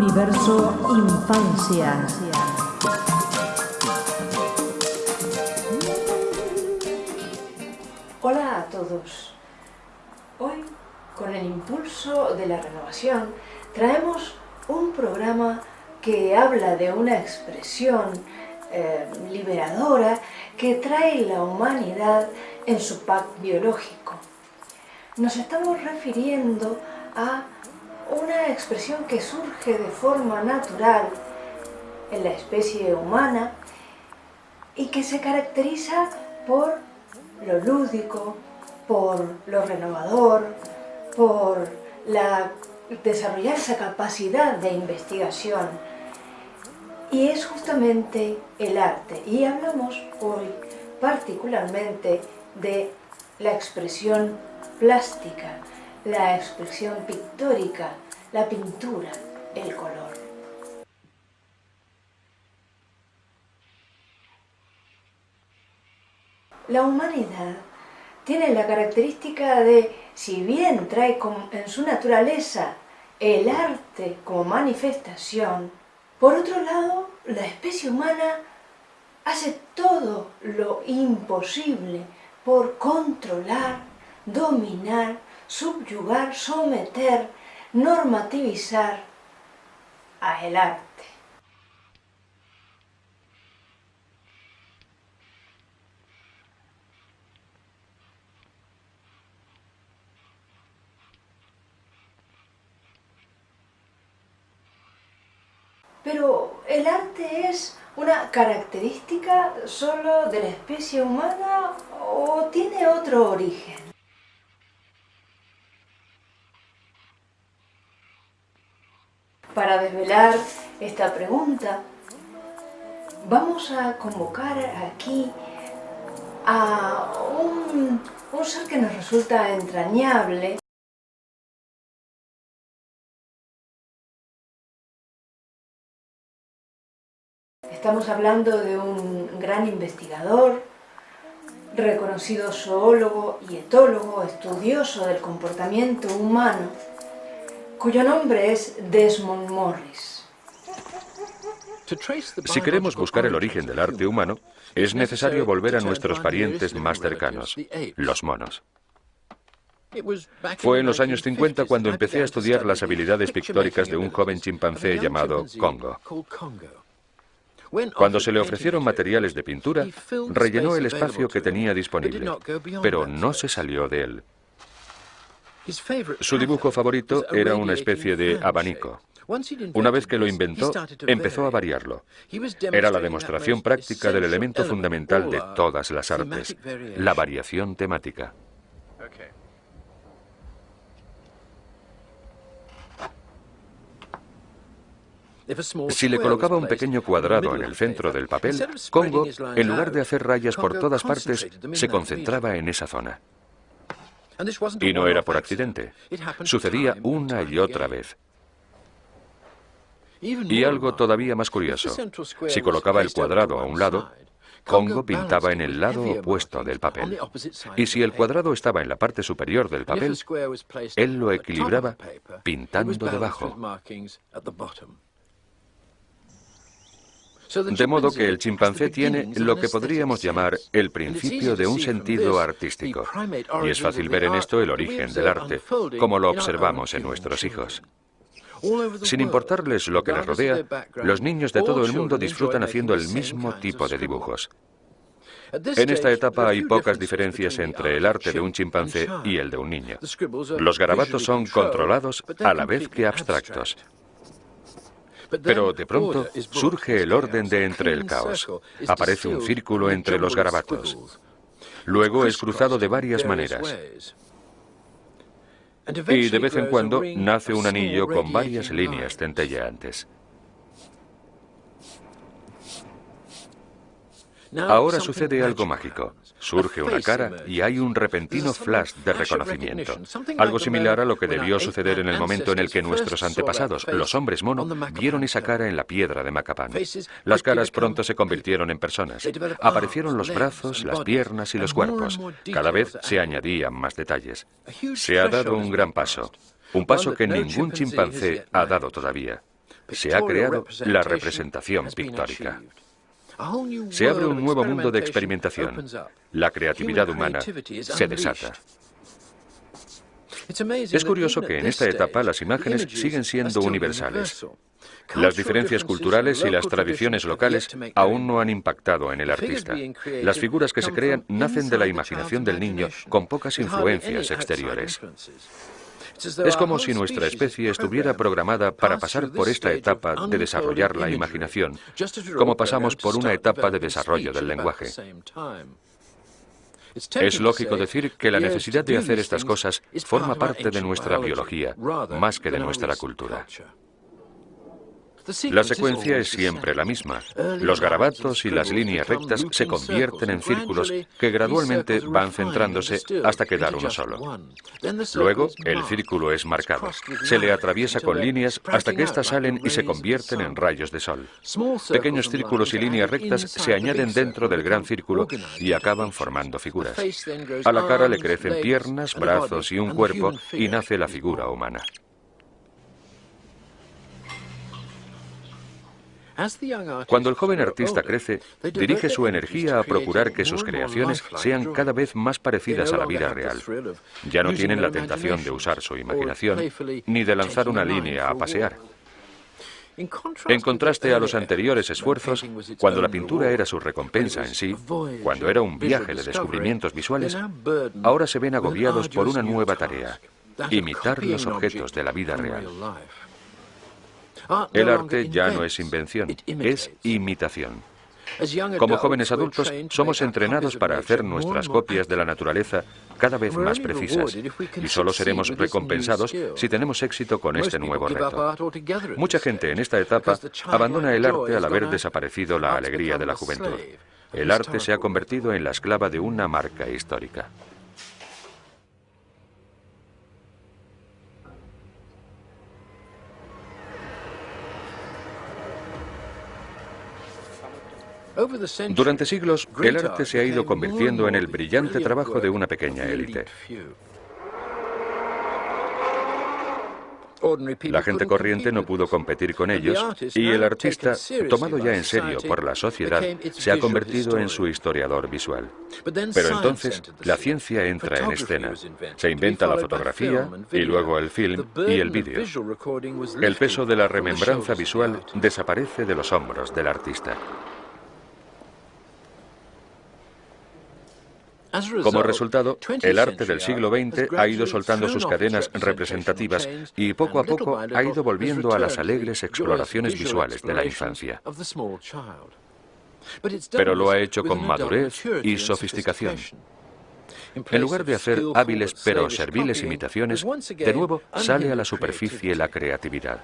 Universo Infancia. Hola a todos. Hoy, con el impulso de la renovación, traemos un programa que habla de una expresión eh, liberadora que trae la humanidad en su pack biológico. Nos estamos refiriendo a una expresión que surge de forma natural en la especie humana y que se caracteriza por lo lúdico, por lo renovador, por la, desarrollar esa capacidad de investigación. Y es justamente el arte. Y hablamos hoy particularmente de la expresión plástica, la expresión pictórica, la pintura, el color. La humanidad tiene la característica de, si bien trae en su naturaleza el arte como manifestación, por otro lado, la especie humana hace todo lo imposible por controlar, dominar, subyugar, someter, normativizar a el arte. Pero el arte es una característica solo de la especie humana o tiene otro origen. Para desvelar esta pregunta, vamos a convocar aquí a un, ser que nos resulta entrañable. Estamos hablando de un gran investigador, reconocido zoólogo y etólogo, estudioso del comportamiento humano, cuyo nombre es Desmond Morris. Si queremos buscar el origen del arte humano, es necesario volver a nuestros parientes más cercanos, los monos. Fue en los años 50 cuando empecé a estudiar las habilidades pictóricas de un joven chimpancé llamado Congo. Cuando se le ofrecieron materiales de pintura, rellenó el espacio que tenía disponible, pero no se salió de él. Su dibujo favorito era una especie de abanico. Una vez que lo inventó, empezó a variarlo. Era la demostración práctica del elemento fundamental de todas las artes, la variación temática. Si le colocaba un pequeño cuadrado en el centro del papel, Congo, en lugar de hacer rayas por todas partes, se concentraba en esa zona. Y no era por accidente. Sucedía una y otra vez. Y algo todavía más curioso. Si colocaba el cuadrado a un lado, Congo pintaba en el lado opuesto del papel. Y si el cuadrado estaba en la parte superior del papel, él lo equilibraba pintando debajo. De modo que el chimpancé tiene lo que podríamos llamar el principio de un sentido artístico. Y es fácil ver en esto el origen del arte, como lo observamos en nuestros hijos. Sin importarles lo que les rodea, los niños de todo el mundo disfrutan haciendo el mismo tipo de dibujos. En esta etapa hay pocas diferencias entre el arte de un chimpancé y el de un niño. Los garabatos son controlados a la vez que abstractos. Pero de pronto surge el orden de entre el caos. Aparece un círculo entre los garabatos. Luego es cruzado de varias maneras. Y de vez en cuando nace un anillo con varias líneas centelleantes. Ahora sucede algo mágico. Surge una cara y hay un repentino flash de reconocimiento. Algo similar a lo que debió suceder en el momento en el que nuestros antepasados, los hombres mono, vieron esa cara en la piedra de Macapán. Las caras pronto se convirtieron en personas. Aparecieron los brazos, las piernas y los cuerpos. Cada vez se añadían más detalles. Se ha dado un gran paso. Un paso que ningún chimpancé ha dado todavía. se ha creado la representación pictórica. Se abre un nuevo mundo de experimentación. La creatividad humana se desata. Es curioso que en esta etapa las imágenes siguen siendo universales. Las diferencias culturales y las tradiciones locales aún no han impactado en el artista. Las figuras que se crean nacen de la imaginación del niño con pocas influencias exteriores. Es como si nuestra especie estuviera programada para pasar por esta etapa de desarrollar la imaginación, como pasamos por una etapa de desarrollo del lenguaje. Es lógico decir que la necesidad de hacer estas cosas forma parte de nuestra biología, más que de nuestra cultura. La secuencia es siempre la misma. Los garabatos y las líneas rectas se convierten en círculos que gradualmente van centrándose hasta quedar uno solo. Luego, el círculo es marcado. Se le atraviesa con líneas hasta que éstas salen y se convierten en rayos de sol. Pequeños círculos y líneas rectas se añaden dentro del gran círculo y acaban formando figuras. A la cara le crecen piernas, brazos y un cuerpo y nace la figura humana. Cuando el joven artista crece, dirige su energía a procurar que sus creaciones sean cada vez más parecidas a la vida real. Ya no tienen la tentación de usar su imaginación ni de lanzar una línea a pasear. En contraste a los anteriores esfuerzos, cuando la pintura era su recompensa en sí, cuando era un viaje de descubrimientos visuales, ahora se ven agobiados por una nueva tarea, imitar los objetos de la vida real. El arte ya no es invención, es imitación. Como jóvenes adultos, somos entrenados para hacer nuestras copias de la naturaleza cada vez más precisas y solo seremos recompensados si tenemos éxito con este nuevo reto. Mucha gente en esta etapa abandona el arte al haber desaparecido la alegría de la juventud. El arte se ha convertido en la esclava de una marca histórica. Durante siglos, el arte se ha ido convirtiendo en el brillante trabajo de una pequeña élite. La gente corriente no pudo competir con ellos y el artista, tomado ya en serio por la sociedad, se ha convertido en su historiador visual. Pero entonces la ciencia entra en escena. Se inventa la fotografía y luego el film y el vídeo. El peso de la remembranza visual desaparece de los hombros del artista. Como resultado, el arte del siglo XX ha ido soltando sus cadenas representativas y poco a poco ha ido volviendo a las alegres exploraciones visuales de la infancia. Pero lo ha hecho con madurez y sofisticación. En lugar de hacer hábiles pero serviles imitaciones, de nuevo sale a la superficie la creatividad.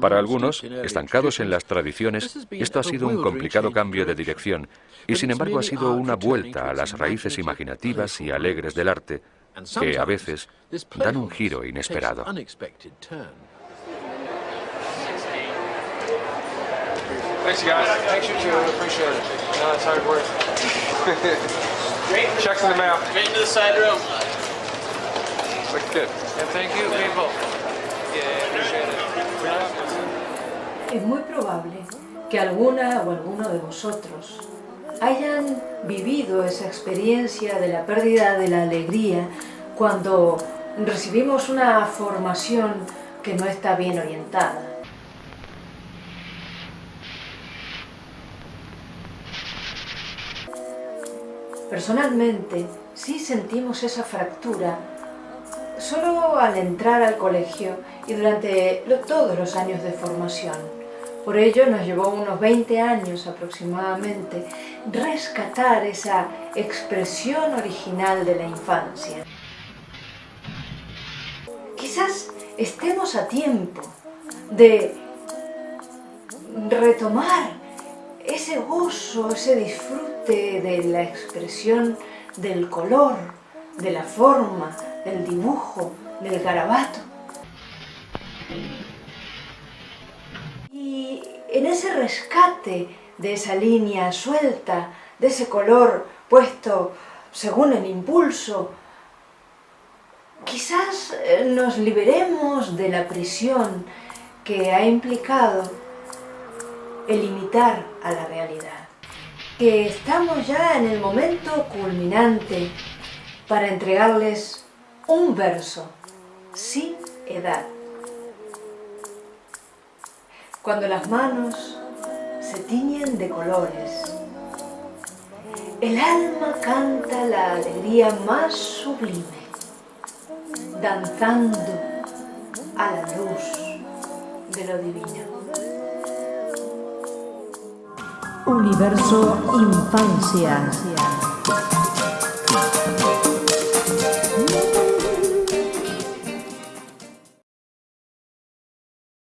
Para algunos, estancados en las tradiciones, esto ha sido un complicado cambio de dirección. Y sin embargo ha sido una vuelta a las raíces imaginativas y alegres del arte que a veces dan un giro inesperado. Es muy probable que alguna o alguno de vosotros hayan vivido esa experiencia de la pérdida de la alegría cuando recibimos una formación que no está bien orientada. Personalmente, sí sentimos esa fractura solo al entrar al colegio y durante todos los años de formación. Por ello nos llevó unos 20 años aproximadamente rescatar esa expresión original de la infancia. Quizás estemos a tiempo de retomar ese gozo, ese disfrute de la expresión del color, de la forma, del dibujo, del garabato. En ese rescate de esa línea suelta, de ese color puesto según el impulso, quizás eh, nos liberemos de la prisión que ha implicado el imitar a la realidad. Que estamos ya en el momento culminante para entregarles un verso sin edad. Cuando las manos se tiñen de colores, el alma canta la alegría más sublime, danzando a la luz de lo divino. Universo Infancia.